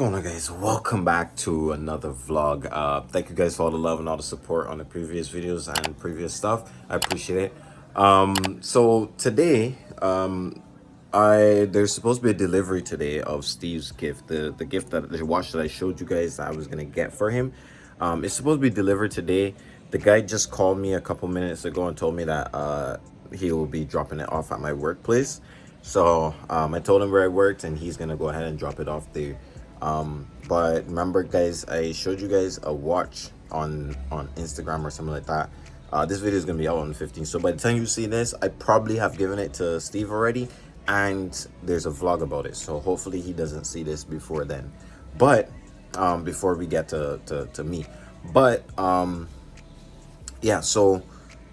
going on guys? Welcome back to another vlog. Uh thank you guys for all the love and all the support on the previous videos and previous stuff. I appreciate it. Um so today um i there's supposed to be a delivery today of steve's gift the the gift that the watch that i showed you guys i was gonna get for him. Um it's supposed to be delivered today. The guy just called me a couple minutes ago and told me that uh he will be dropping it off at my workplace. So um i told him where i worked and he's gonna go ahead and drop it off there um but remember guys i showed you guys a watch on on instagram or something like that. Uh this video is gonna be out on the 15th so by the time you see this i probably have given it to steve already and there's a vlog about it. So hopefully he doesn't see this before then. But um before we get to to, to me. But um yeah so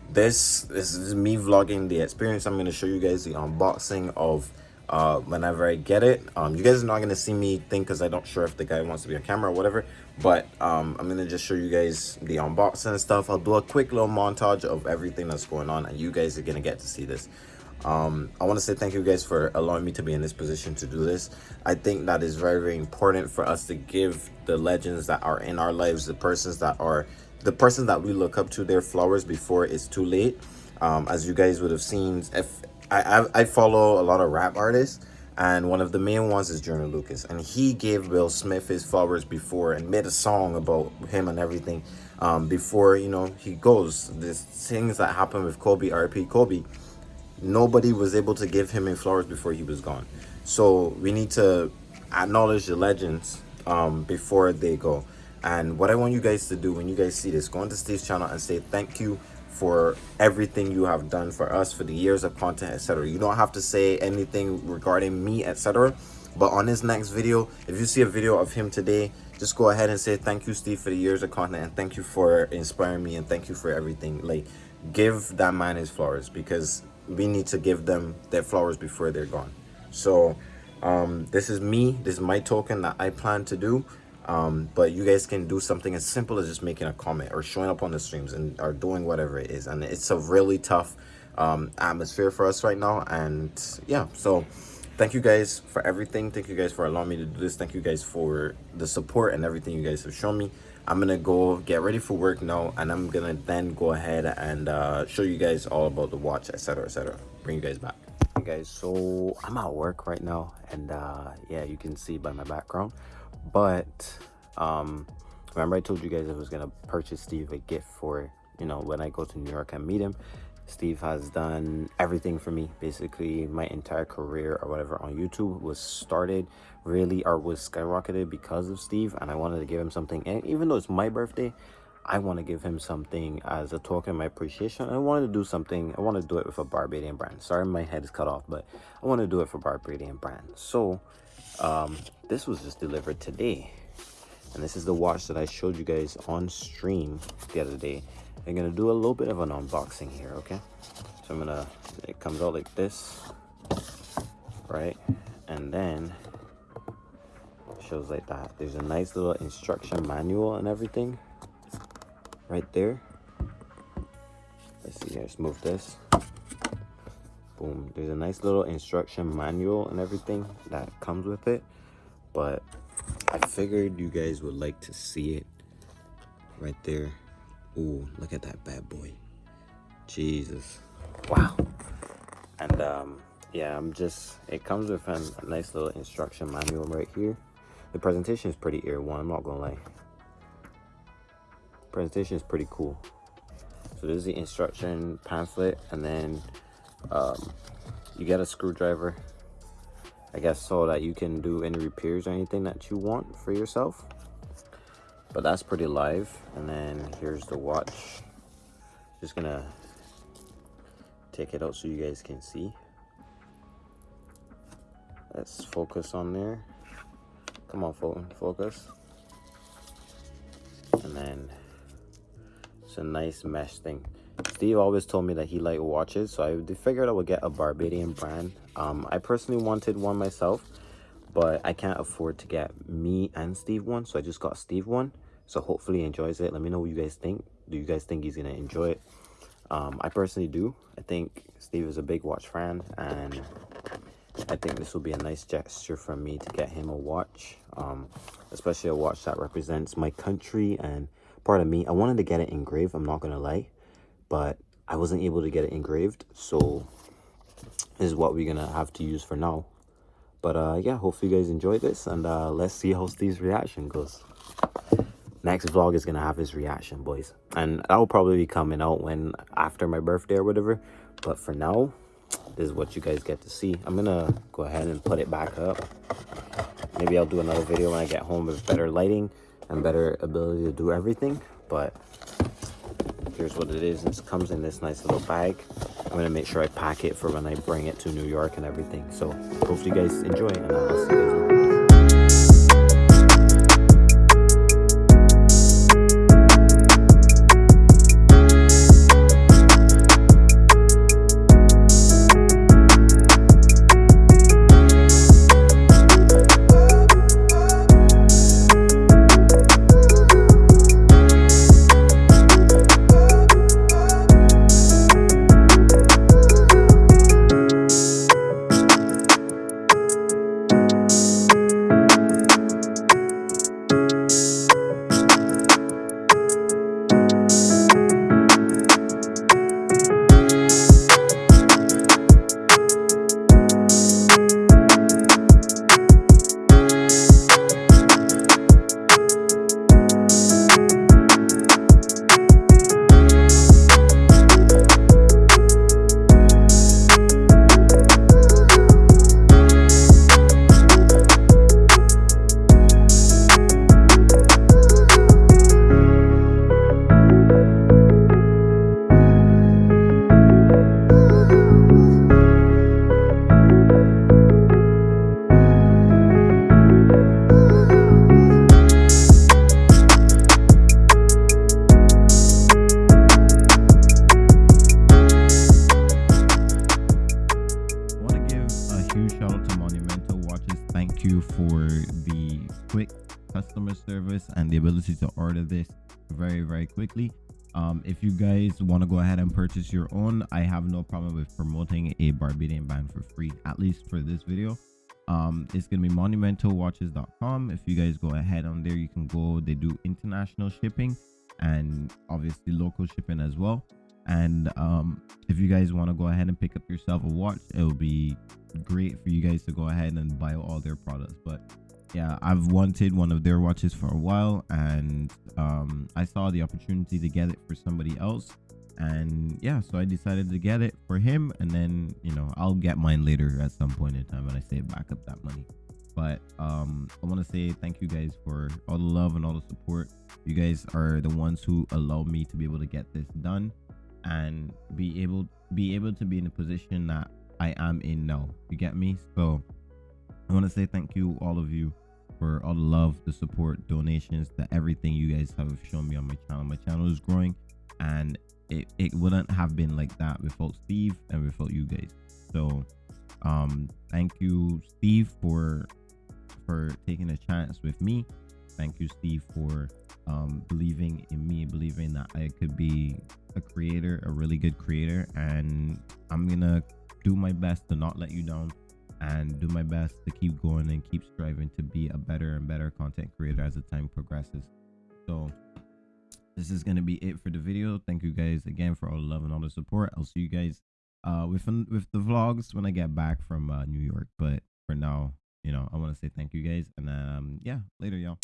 this this is me vlogging the experience. I'm going to show you guys the unboxing of uh whenever i get it. Um you guys are not going to see me think because i don't sure if the guy wants to be on camera or whatever but um i'm going to just show you guys the unboxing and stuff. I'll do a quick little montage of everything that's going on and you guys are going to get to see this. Um i want to say thank you guys for allowing me to be in this position to do this. I think that is very very important for us to give the legends that are in our lives the persons that are the person that we look up to their flowers before it's too late. Um as you guys would have seen if I, I, follow a lot of rap artists, and one of the main ones is Joyner Lucas, and he gave Will Smith his flowers before and made a song about him and everything. Um, before you know he goes, there's things that happened with Kobe, RP Kobe. Nobody was able to give him his flowers before he was gone. So we need to acknowledge the legends um, before they go. And what I want you guys to do when you guys see this, go onto Steve's channel and say thank you for everything you have done for us for the years of content etc you don't have to say anything regarding me etc but on this next video if you see a video of him today just go ahead and say thank you steve for the years of content and thank you for inspiring me and thank you for everything. Like give that man his flowers because we need to give them their flowers before they're gone. So um this is me. This is my token that i plan to do um, but you guys can do something as simple as just making a comment or showing up on the streams and or doing whatever it is. And it's a really tough um, atmosphere for us right now. And yeah so thank you guys for everything. Thank you guys for allowing me to do this. Thank you guys for the support and everything you guys have shown me. I'm gonna go get ready for work now and i'm gonna then go ahead and uh, show you guys all about the watch etc etc bring you guys back. Hey guys so i'm at work right now and uh, yeah you can see by my background but um remember i told you guys i was gonna purchase steve a gift for you know when i go to new york and meet him steve has done everything for me basically my entire career or whatever on youtube was started really or was skyrocketed because of steve and i wanted to give him something and even though it's my birthday I want to give him something as a token of my appreciation. I wanted to do something. I want to do it with a Barbadian brand. Sorry, my head is cut off, but I want to do it for Barbadian brand. So um this was just delivered today. And this is the watch that i showed you guys on stream the other day. I'm gonna do a little bit of an unboxing here okay? So i'm gonna it comes out like this right? And then shows like that. There's a nice little instruction manual and everything right there. Let's see let's move this boom. There's a nice little instruction manual and everything that comes with it but i figured you guys would like to see it right there. Ooh, look at that bad boy. Jesus. Wow. And um yeah i'm just it comes with a nice little instruction manual right here. The presentation is pretty ear one i'm not gonna lie. Presentation is pretty cool. So there's the instruction pamphlet and then um, you get a screwdriver I guess so that you can do any repairs or anything that you want for yourself. But that's pretty live. And then here's the watch. Just gonna take it out so you guys can see. Let's focus on there. Come on focus. And then it's a nice mesh thing Steve always told me that he liked watches, so I figured I would get a Barbadian brand. Um, I personally wanted one myself, but I can't afford to get me and Steve one, so I just got Steve one. So hopefully he enjoys it. Let me know what you guys think. Do you guys think he's gonna enjoy it? Um, I personally do. I think Steve is a big watch fan, and I think this will be a nice gesture from me to get him a watch, um, especially a watch that represents my country and part of me. I wanted to get it engraved, I'm not going to lie, but I wasn't able to get it engraved, so this is what we're to have to use for now. But uh, yeah, hopefully you guys enjoyed this, and uh, let's see how Steve's reaction goes. Next vlog is to have his reaction, boys. And that will probably be coming out when after my birthday or whatever. But for now, this is what you guys get to see. I'm to go ahead and put it back up. Maybe I'll do another video when I get home with better lighting and better ability to do everything. But here's what it is. It comes in this nice little bag. I'm going to make sure I pack it for when I bring it to New York and everything. So hopefully you guys enjoy and I'll see you guys you for the quick customer service and the ability to order this very very quickly um, if you guys want to go ahead and purchase your own i have no problem with promoting a barbadian band for free at least for this video. Um, it's gonna be monumentalwatches.com if you guys go ahead on there you can go they do international shipping and obviously local shipping as well. And um, if you guys want to go ahead and pick up yourself a watch it will be great for you guys to go ahead and buy all their products. But yeah i've wanted one of their watches for a while and um, i saw the opportunity to get it for somebody else and yeah so i decided to get it for him and then you know i'll get mine later at some point in time when i save back up that money but um i want to say thank you guys for all the love and all the support you guys are the ones who allow me to be able to get this done and be able be able to be in a position that I am in now. You get me? So I want to say thank you all of you for all the love, the support, donations, that everything you guys have shown me on my channel. My channel is growing and it, it wouldn't have been like that without Steve and without you guys. So um thank you Steve for for taking a chance with me. Thank you Steve for um believing in me, believing that I could be a creator, a really good creator, and I'm gonna do my best to not let you down and do my best to keep going and keep striving to be a better and better content creator as the time progresses. So this is gonna be it for the video. Thank you guys again for all the love and all the support. I'll see you guys uh with with the vlogs when I get back from uh, New York. But for now, you know, I want to say thank you guys and um yeah, later y'all.